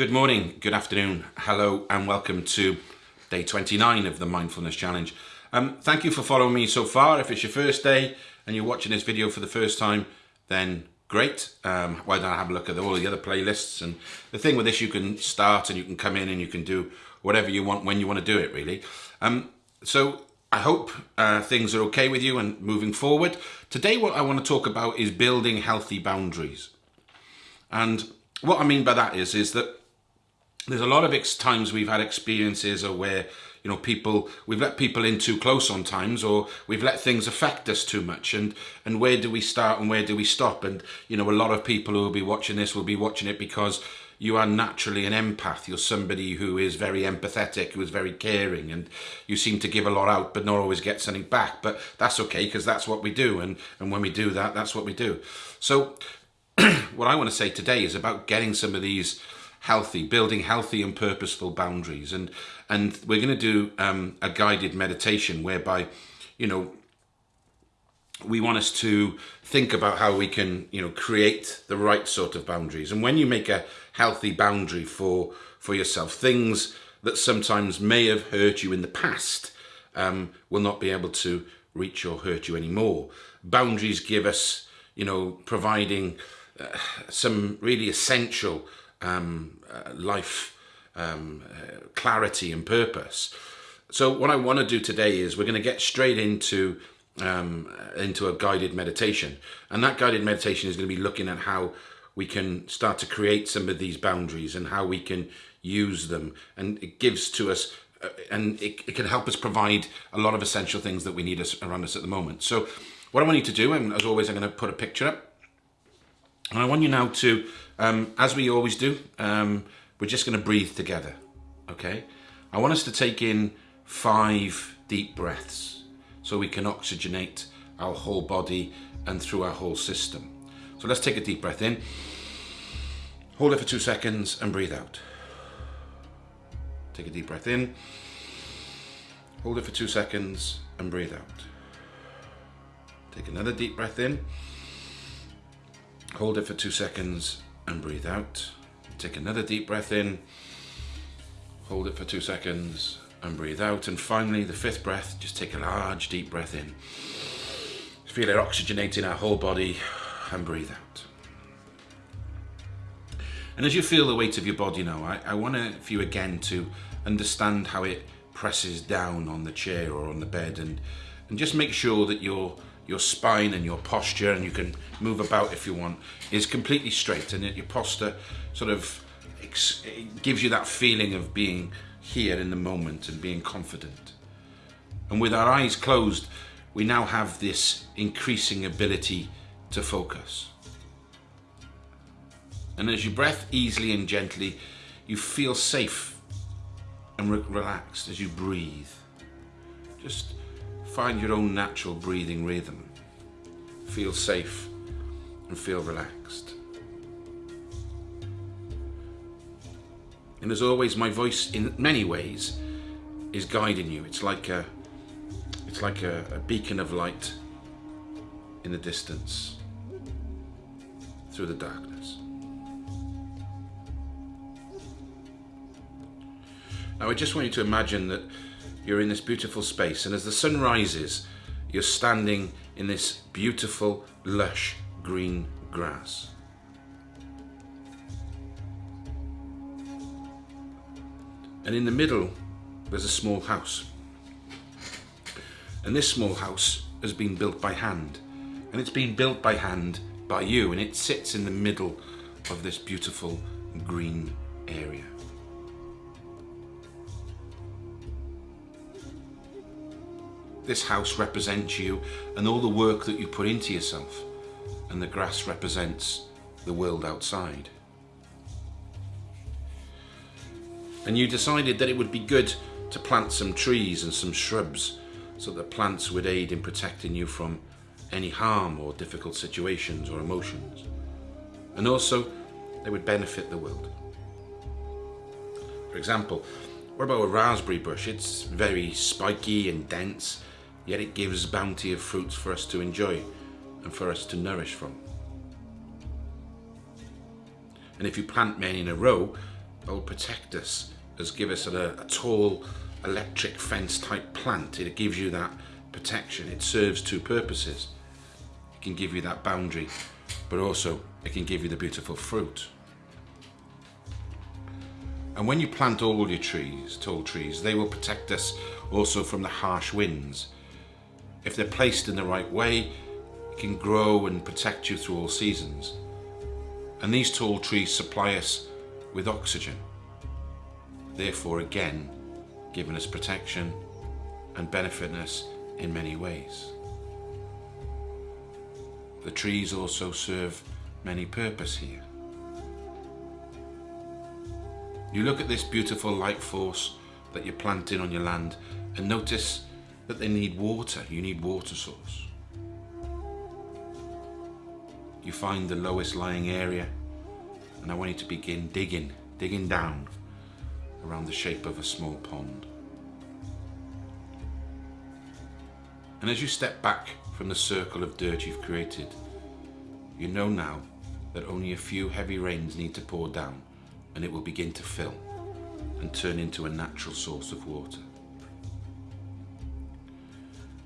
Good morning, good afternoon, hello, and welcome to day 29 of the Mindfulness Challenge. Um, thank you for following me so far. If it's your first day and you're watching this video for the first time, then great. Um, why don't I have a look at all the other playlists? And the thing with this, you can start and you can come in and you can do whatever you want when you want to do it, really. Um, so I hope uh, things are okay with you and moving forward. Today, what I want to talk about is building healthy boundaries. And what I mean by that is, is that there's a lot of times we've had experiences or where you know people we've let people in too close on times or we've let things affect us too much. And and where do we start and where do we stop? And you know a lot of people who will be watching this will be watching it because you are naturally an empath. You're somebody who is very empathetic who is very caring and you seem to give a lot out but not always get something back. But that's okay because that's what we do and and when we do that that's what we do. So what I want to say today is about getting some of these healthy, building healthy and purposeful boundaries. And and we're going to do um, a guided meditation whereby, you know, we want us to think about how we can, you know, create the right sort of boundaries. And when you make a healthy boundary for for yourself, things that sometimes may have hurt you in the past um, will not be able to reach or hurt you anymore. Boundaries give us, you know, providing uh, some really essential um, uh, life um, uh, clarity and purpose. So what I want to do today is we're going to get straight into um, into a guided meditation, and that guided meditation is going to be looking at how we can start to create some of these boundaries and how we can use them, and it gives to us. Uh, and it, it can help us provide a lot of essential things that we need us around us at the moment. So what I want you to do, and as always, I'm going to put a picture up. And I want you now to um, as we always do, um, we're just going to breathe together, okay? I want us to take in five deep breaths so we can oxygenate our whole body and through our whole system. So let's take a deep breath in, hold it for two seconds and breathe out. Take a deep breath in, hold it for two seconds and breathe out. Take another deep breath in, hold it for two seconds and breathe out. Take another deep breath in, hold it for two seconds and breathe out. And finally, the fifth breath, just take a large deep breath in. Feel it oxygenating our whole body and breathe out. And as you feel the weight of your body now, I, I want for you again to understand how it presses down on the chair or on the bed and, and just make sure that you're your spine and your posture, and you can move about if you want, is completely straight, and your posture sort of gives you that feeling of being here in the moment and being confident. And with our eyes closed, we now have this increasing ability to focus. And as you breath easily and gently, you feel safe and re relaxed as you breathe. Just Find your own natural breathing rhythm. Feel safe and feel relaxed. And as always, my voice in many ways is guiding you. It's like a, it's like a, a beacon of light in the distance through the darkness. Now I just want you to imagine that you're in this beautiful space and as the sun rises you're standing in this beautiful lush green grass. And in the middle there's a small house. And this small house has been built by hand. And it's been built by hand by you and it sits in the middle of this beautiful green area. This house represents you and all the work that you put into yourself. And the grass represents the world outside. And you decided that it would be good to plant some trees and some shrubs so that plants would aid in protecting you from any harm or difficult situations or emotions. And also, they would benefit the world. For example, what about a raspberry bush? It's very spiky and dense yet it gives bounty of fruits for us to enjoy and for us to nourish from. And if you plant many in a row, will protect us as give us a, a tall electric fence type plant. It gives you that protection. It serves two purposes. It can give you that boundary, but also it can give you the beautiful fruit. And when you plant all your trees, tall trees, they will protect us also from the harsh winds. If they're placed in the right way, it can grow and protect you through all seasons. And these tall trees supply us with oxygen. Therefore, again, giving us protection and benefiting us in many ways. The trees also serve many purpose here. You look at this beautiful light force that you're planting on your land and notice that they need water. You need water source. You find the lowest lying area and I want you to begin digging, digging down around the shape of a small pond. And as you step back from the circle of dirt you've created, you know now that only a few heavy rains need to pour down and it will begin to fill and turn into a natural source of water.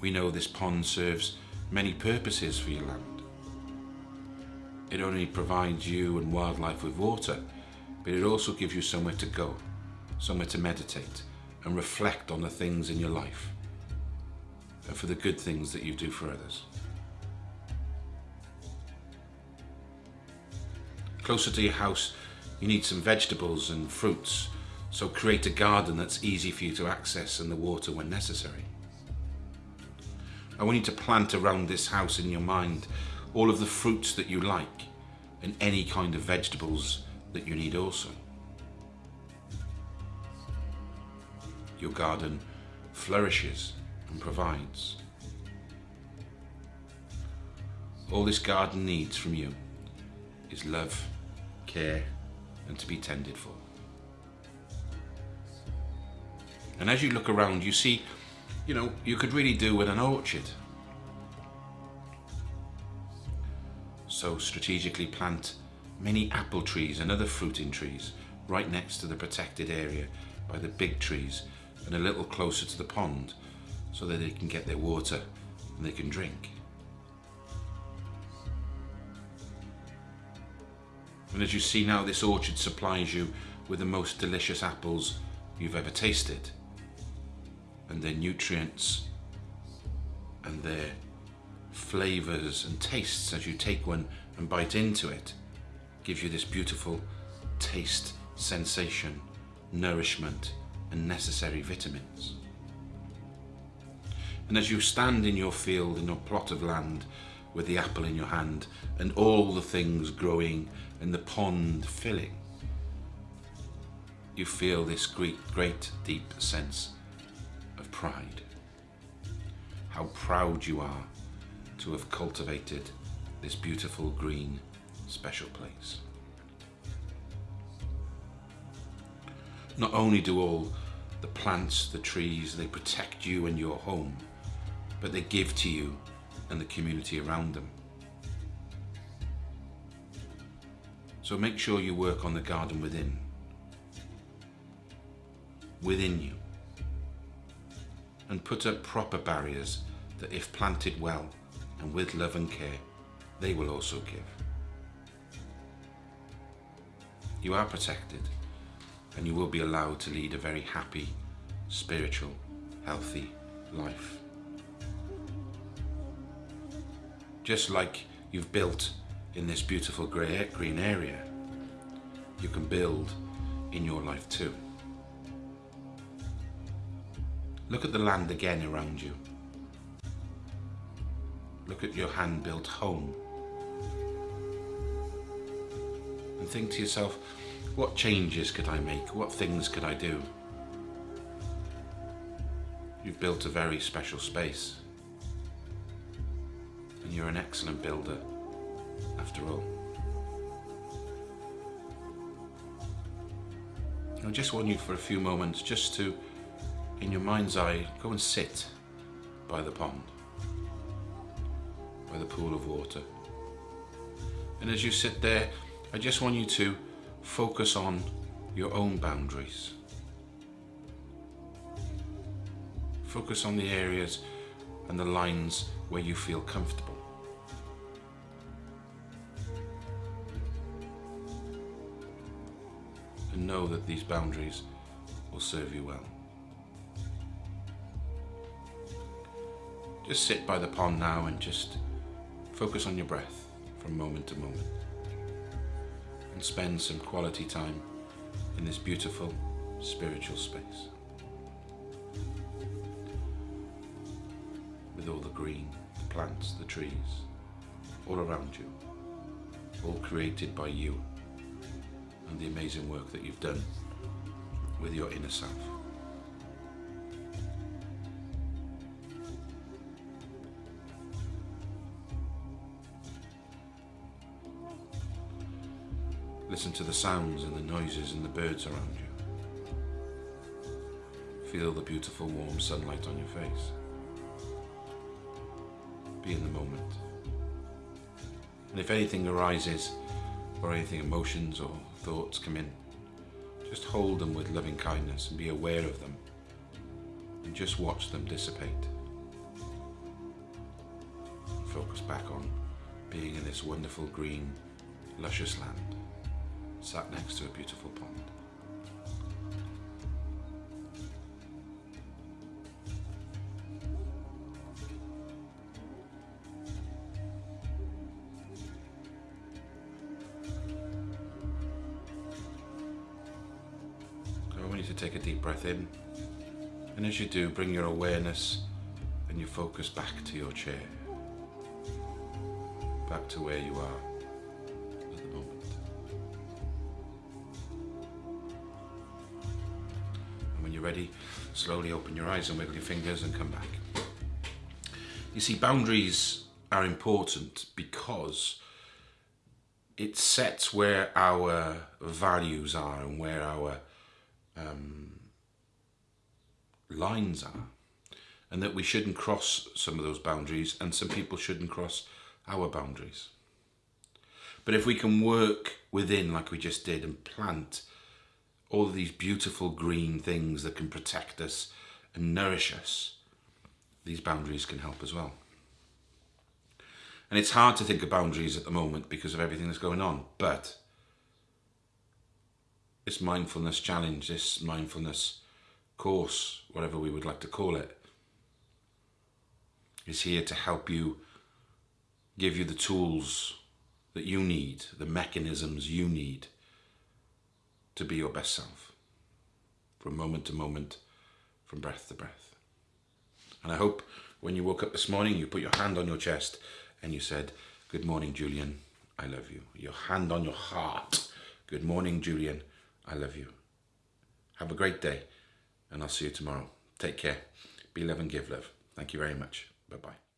We know this pond serves many purposes for your land. It only provides you and wildlife with water, but it also gives you somewhere to go, somewhere to meditate and reflect on the things in your life and for the good things that you do for others. Closer to your house, you need some vegetables and fruits, so create a garden that's easy for you to access and the water when necessary. I want you to plant around this house in your mind all of the fruits that you like and any kind of vegetables that you need also. Your garden flourishes and provides. All this garden needs from you is love, care and to be tended for. And as you look around, you see, you know, you could really do with an orchard. So strategically plant many apple trees and other fruiting trees right next to the protected area by the big trees and a little closer to the pond so that they can get their water and they can drink. And as you see now, this orchard supplies you with the most delicious apples you've ever tasted. And their nutrients and their flavors and tastes as you take one and bite into it gives you this beautiful taste, sensation, nourishment and necessary vitamins. And as you stand in your field, in your plot of land, with the apple in your hand and all the things growing and the pond filling, you feel this great, great deep sense pride. How proud you are to have cultivated this beautiful green special place. Not only do all the plants, the trees, they protect you and your home, but they give to you and the community around them. So make sure you work on the garden within. Within you. And put up proper barriers that if planted well and with love and care, they will also give. You are protected and you will be allowed to lead a very happy, spiritual, healthy life. just like you've built in this beautiful grey, green area, you can build in your life too. Look at the land again around you. Look at your hand-built home. And think to yourself, what changes could I make? What things could I do? You've built a very special space and you're an excellent builder after all. I just want you for a few moments just to, in your mind's eye, go and sit by the pond, by the pool of water. And as you sit there, I just want you to focus on your own boundaries. Focus on the areas and the lines where you feel comfortable. And know that these boundaries will serve you well. Just sit by the pond now and just focus on your breath from moment to moment. And spend some quality time in this beautiful spiritual space. With all the green, the plants, the trees, all around you, all created by you and the amazing work that you've done with your inner self. Listen to the sounds and the noises and the birds around you. Feel the beautiful warm sunlight on your face. Be in the moment. And if anything arises, or anything emotions or thoughts come in, just hold them with loving kindness and be aware of them. And just watch them dissipate. Focus back on being in this wonderful green, luscious land sat next to a beautiful pond. I want you to take a deep breath in. And as you do bring your awareness and your focus back to your chair. Back to where you are you're ready, slowly open your eyes and wiggle your fingers and come back. You see, boundaries are important because it sets where our values are and where our um, lines are and that we shouldn't cross some of those boundaries and some people shouldn't cross our boundaries. But if we can work within like we just did and plant all of these beautiful green things that can protect us and nourish us, these boundaries can help as well. And it's hard to think of boundaries at the moment because of everything that's going on, but this mindfulness challenge, this mindfulness course, whatever we would like to call it, is here to help you, give you the tools that you need, the mechanisms you need to be your best self from moment to moment, from breath to breath. And I hope when you woke up this morning, you put your hand on your chest and you said, Good morning, Julian, I love you. Your hand on your heart. Good morning, Julian, I love you. Have a great day and I'll see you tomorrow. Take care. Be love and give love. Thank you very much. Bye-bye.